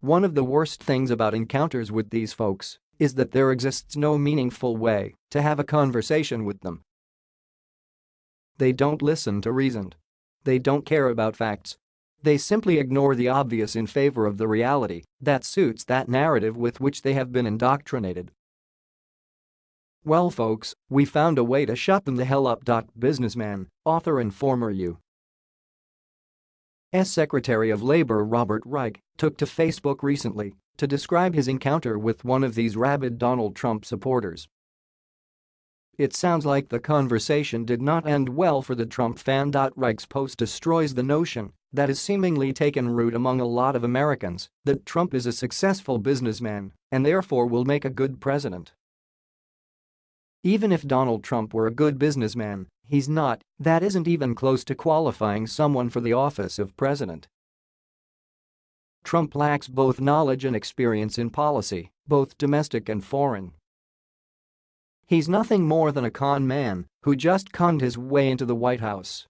One of the worst things about encounters with these folks is that there exists no meaningful way to have a conversation with them. They don't listen to reason. They don't care about facts. They simply ignore the obvious in favor of the reality that suits that narrative with which they have been indoctrinated. Well folks, we found a way to shut them the hell up. Businessman, author and former U. S. Secretary of Labor Robert Reich took to Facebook recently to describe his encounter with one of these rabid Donald Trump supporters. It sounds like the conversation did not end well for the Trump fan. Reich's post destroys the notion that has seemingly taken root among a lot of Americans that Trump is a successful businessman and therefore will make a good president. Even if Donald Trump were a good businessman, he's not, that isn't even close to qualifying someone for the office of president. Trump lacks both knowledge and experience in policy, both domestic and foreign. He's nothing more than a con man who just conned his way into the White House.